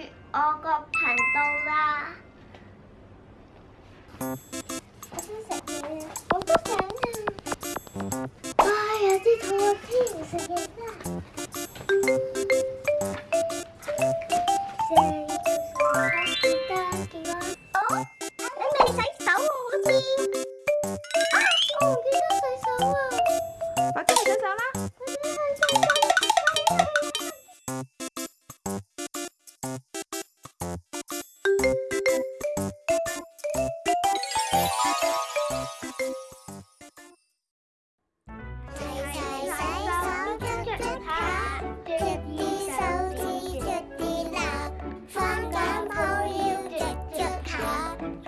thì ô có thành đâu ra. Ai à, đi thôi, khi mình sẽ ra Oh, I'm gonna say so, Lucy. Ah, oh, I'm gonna say so.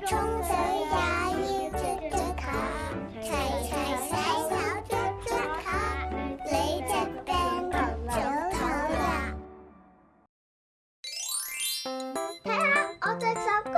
冲水也要啜啜啜提提洗手漱漱口你只病牛就好啦睇下我只手干